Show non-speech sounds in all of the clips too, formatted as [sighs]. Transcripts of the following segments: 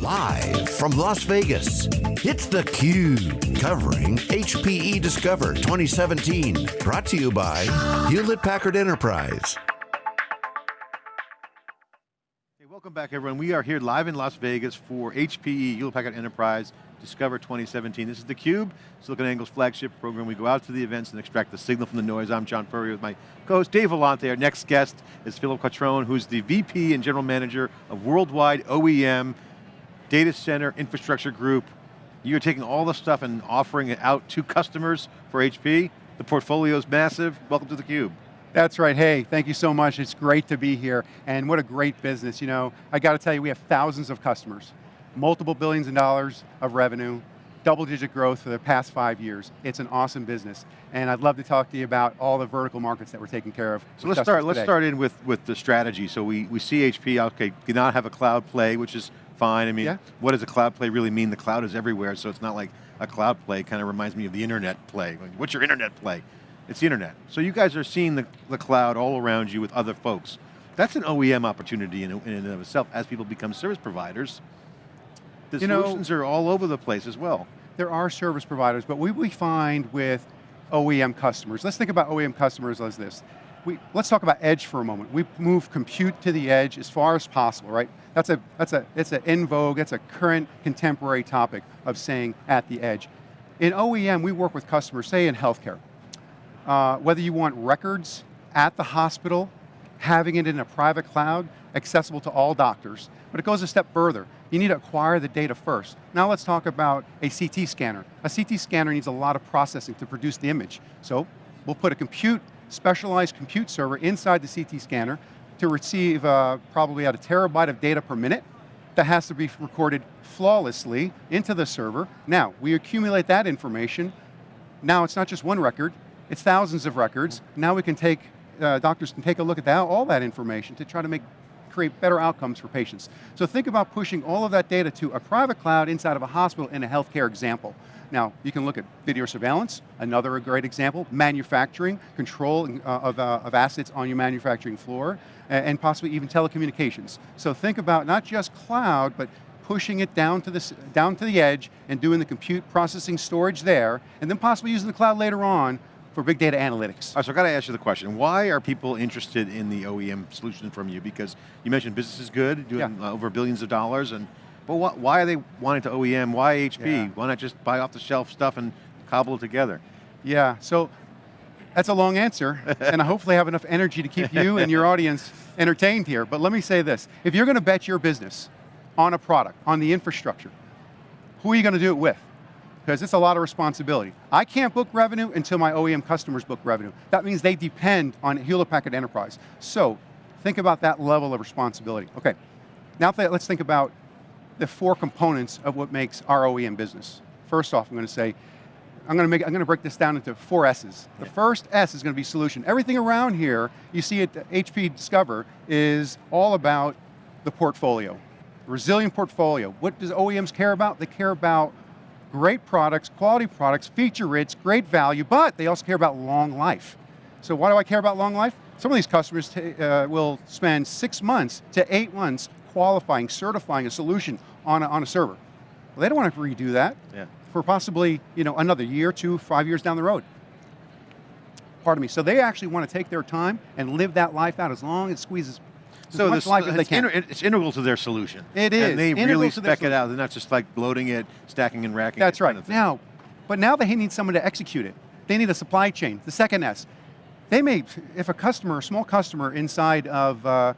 Live from Las Vegas, it's theCUBE, covering HPE Discover 2017. Brought to you by Hewlett Packard Enterprise. Hey, welcome back everyone. We are here live in Las Vegas for HPE Hewlett Packard Enterprise Discover 2017. This is theCUBE, SiliconANGLE's flagship program. We go out to the events and extract the signal from the noise. I'm John Furrier with my co-host Dave Vellante. Our next guest is Philip Quattrone, who's the VP and General Manager of Worldwide OEM Data Center Infrastructure Group. You're taking all the stuff and offering it out to customers for HP. The portfolio is massive. Welcome to theCUBE. That's right, hey, thank you so much. It's great to be here, and what a great business. You know, I got to tell you, we have thousands of customers, multiple billions of dollars of revenue, double digit growth for the past five years. It's an awesome business. And I'd love to talk to you about all the vertical markets that we're taking care of. So let's start, let's start in with, with the strategy. So we, we see HP, okay, do not have a cloud play, which is fine. I mean, yeah. what does a cloud play really mean? The cloud is everywhere, so it's not like a cloud play, kind of reminds me of the internet play. What's your internet play? It's the internet. So you guys are seeing the, the cloud all around you with other folks. That's an OEM opportunity in, in and of itself as people become service providers. The you solutions know, are all over the place as well. There are service providers, but we, we find with OEM customers, let's think about OEM customers as this. We, let's talk about edge for a moment. We move compute to the edge as far as possible, right? That's a, that's a, it's an in vogue, that's a current contemporary topic of saying at the edge. In OEM, we work with customers, say in healthcare. Uh, whether you want records at the hospital, having it in a private cloud, accessible to all doctors, but it goes a step further. You need to acquire the data first. Now let's talk about a CT scanner. A CT scanner needs a lot of processing to produce the image. So we'll put a compute, specialized compute server inside the CT scanner to receive uh, probably at a terabyte of data per minute that has to be recorded flawlessly into the server. Now, we accumulate that information. Now it's not just one record, it's thousands of records. Now we can take, uh, doctors can take a look at that, all that information to try to make create better outcomes for patients. So think about pushing all of that data to a private cloud inside of a hospital in a healthcare example. Now, you can look at video surveillance, another great example, manufacturing, control uh, of, uh, of assets on your manufacturing floor, and, and possibly even telecommunications. So think about not just cloud, but pushing it down to, the, down to the edge and doing the compute processing storage there, and then possibly using the cloud later on for big data analytics. Right, so I got to ask you the question, why are people interested in the OEM solution from you? Because you mentioned business is good, doing yeah. uh, over billions of dollars, and but what, why are they wanting to OEM? Why HP? Yeah. Why not just buy off the shelf stuff and cobble it together? Yeah, so that's a long answer, [laughs] and I hopefully have enough energy to keep you and your audience entertained here, but let me say this. If you're going to bet your business on a product, on the infrastructure, who are you going to do it with? Because it's a lot of responsibility. I can't book revenue until my OEM customers book revenue. That means they depend on Hewlett Packard Enterprise. So, think about that level of responsibility. Okay, now let's think about the four components of what makes our OEM business. First off, I'm going to say, I'm going to, make, I'm going to break this down into four S's. The first S is going to be solution. Everything around here, you see at HP Discover, is all about the portfolio. Resilient portfolio. What does OEMs care about? They care about great products, quality products, feature rich, great value, but they also care about long life. So why do I care about long life? Some of these customers uh, will spend six months to eight months qualifying, certifying a solution on a, on a server. Well, they don't want to redo that yeah. for possibly you know, another year, two, five years down the road. Pardon me. So they actually want to take their time and live that life out as long as it squeezes so this, it's, inter, it's, integral to their solution. It is. And they really spec it out. They're not just like loading it, stacking and racking That's right. Kind of now, but now they need someone to execute it. They need a supply chain. The second S. They may, if a customer, a small customer inside of uh,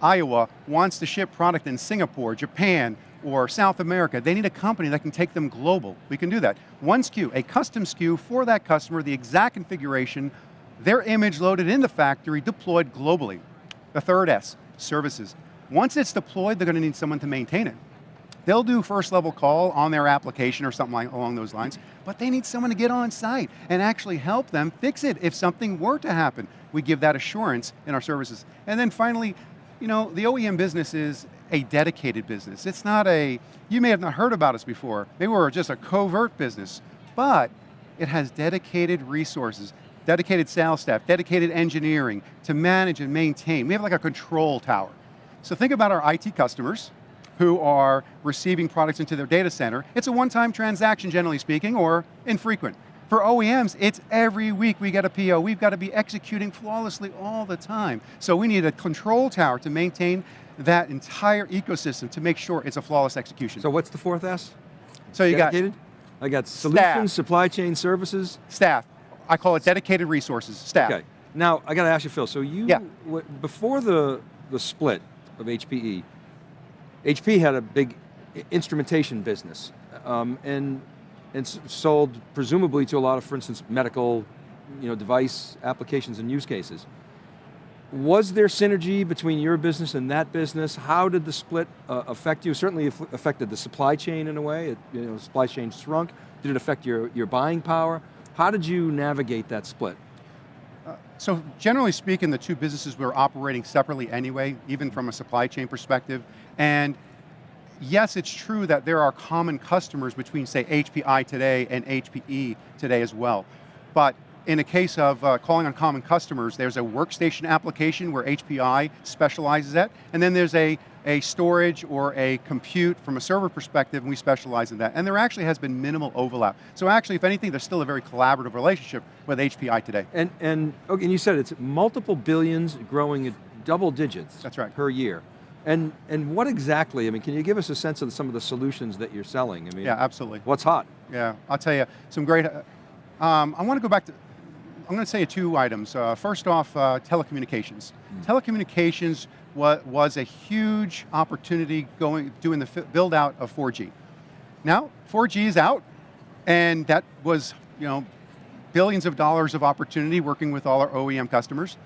Iowa wants to ship product in Singapore, Japan, or South America, they need a company that can take them global. We can do that. One SKU, a custom SKU for that customer, the exact configuration, their image loaded in the factory, deployed globally. The third S, services. Once it's deployed, they're going to need someone to maintain it. They'll do first level call on their application or something like, along those lines, but they need someone to get on site and actually help them fix it if something were to happen. We give that assurance in our services. And then finally, you know, the OEM business is a dedicated business. It's not a, you may have not heard about us before. they we're just a covert business, but it has dedicated resources dedicated sales staff, dedicated engineering to manage and maintain. We have like a control tower. So think about our IT customers. who are receiving products into their data center. It's a one-time transaction, generally speaking, or infrequent. For OEMs, it's every week we get a PO. We've got to be executing flawlessly all the time. So we need a control tower to maintain that entire ecosystem to make sure it's a flawless execution. So what's the fourth S? So you got Dedicated? I got solutions, supply chain services. staff. I call it dedicated resources, staff. Okay. Now, I got to ask you, Phil, so you, Yeah. w- before the, the split of HPE, HP had a big instrumentation business um, and, and sold presumably to a lot of, for instance, medical you know, device applications and use cases. Was there synergy between your business and that business? How did the split uh, affect you? Certainly aff- affected the supply chain in a way. It, you know, supply chain shrunk. Did it affect your, your buying power? How did you navigate that split? So generally speaking, the two businesses were operating separately anyway, even from a supply chain perspective. And yes, it's true that there are common customers between, say, HPI today and HPE today as well. But in a case of uh, calling on common customers, there's a workstation application where HPI specializes at, and then there's a, a storage or a compute from a server perspective, and we specialize in that. And there actually has been minimal overlap. So actually, if anything, there's still a very collaborative relationship with HPI today. And, and, okay, and you said it's multiple billions growing at double digits That's right. per year. And, and what exactly, I mean, can you give us a sense of some of the solutions that you're selling? I mean, Yeah, absolutely. what's hot? Yeah, I'll tell you, some great, um, I want to go back to, I'm going to say two items. Uh, first off, uh, telecommunications. Telecommunications wa was a huge opportunity going, doing the build out of 4G. Now, 4G is out, and that was, you know, billions of dollars of opportunity working with all our OEM customers.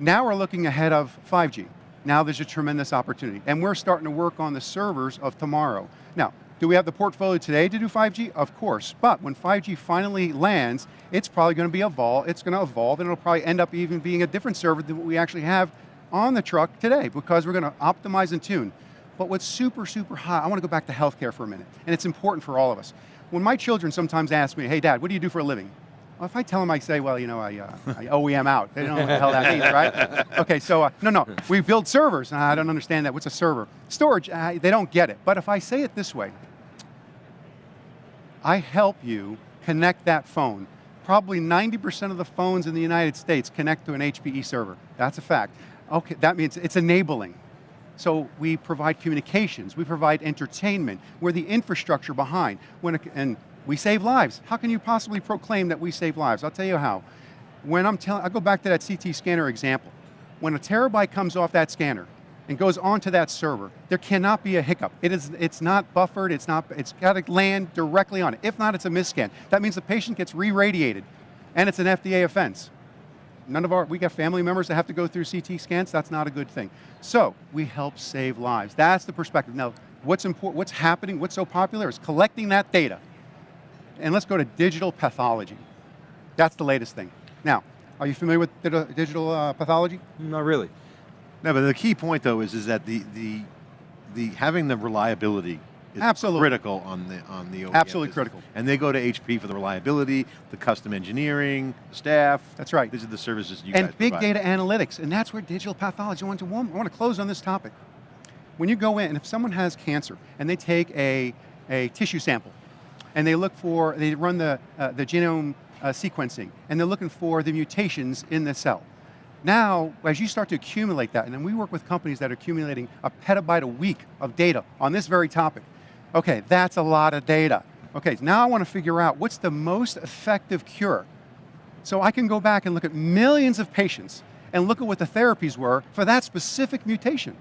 Now we're looking ahead of 5G. Now there's a tremendous opportunity. And we're starting to work on the servers of tomorrow. Now, do we have the portfolio today to do 5G? Of course, but when 5G finally lands, it's probably going to be evolve, it's going to evolve and it'll probably end up even being a different server than what we actually have on the truck today because we're going to optimize and tune. But what's super, super hot, I want to go back to healthcare for a minute, and it's important for all of us. When my children sometimes ask me, hey dad, what do you do for a living? Well, if I tell them, I say, well, you know, I, uh, I OEM out. They don't know what the hell that means, right? [laughs] Okay, so, uh, no, no, we build servers. And I don't understand that. What's a server? Storage, uh, they don't get it. But if I say it this way, I help you connect that phone. Probably 90% of the phones in the United States connect to an HPE server. That's a fact. Okay, that means it's enabling. So we provide communications, we provide entertainment, we're the infrastructure behind. When, it- and we save lives. How can you possibly proclaim that we save lives? I'll tell you how. When I'm telling, I'll go back to that CT scanner example. When a terabyte comes off that scanner and goes onto that server, there cannot be a hiccup. It is, it's not buffered, it's not, it's got to land directly on it. If not, it's a misscan. That means the patient gets re-radiated, and it's an FDA offense. None of our, we got family members that have to go through CT scans, that's not a good thing. So, we help save lives. That's the perspective. Now, what's important, what's happening, what's so popular is collecting that data. And let's go to digital pathology. That's the latest thing. Now, are you familiar with digital uh, pathology? Not really. No, but the key point though is, is that the, the, the having the reliability is Absolutely. critical on the, on the OEM Absolutely business. critical. And they go to HP for the reliability, the custom engineering, staff. That's right. These are the services you guys and big provide. data analytics, and that's where digital pathology. I want to, I want to close on this topic. When you go in, and if someone has cancer and they take a, a tissue sample, and they look for, they run the, uh, the genome uh, sequencing, and they're looking for the mutations in the cell. Now, as you start to accumulate that, and then we work with companies that are accumulating a petabyte a week of data on this very topic. Okay, that's a lot of data. Okay, now I want to figure out what's the most effective cure. So I can go back and look at millions of patients and look at what the therapies were for that specific mutation.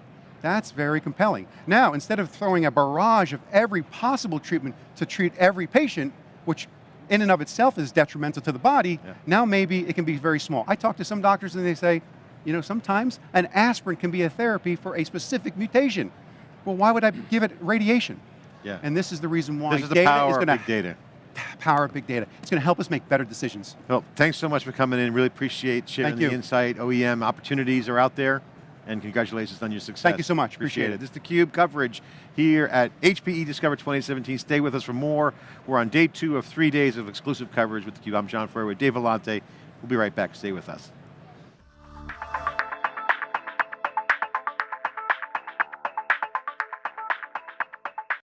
That's very compelling. Now, instead of throwing a barrage of every possible treatment to treat every patient, which in and of itself is detrimental to the body, Yeah. now maybe it can be very small. I talk to some doctors and they say, you know, sometimes an aspirin can be a therapy for a specific mutation. Well, why would I give it radiation? Yeah. And this is the reason why this is the data power is of going big data. [sighs] power of big data. It's going to help us make better decisions. Well, thanks so much for coming in. Really appreciate sharing the insight. OEM opportunities are out there. And congratulations on your success. Thank you so much. Appreciate, Appreciate it. it. This is theCUBE coverage here at HPE Discover 2017. Stay with us for more. We're on day two of three days of exclusive coverage with theCUBE. I'm John Furrier with Dave Vellante. We'll be right back. Stay with us.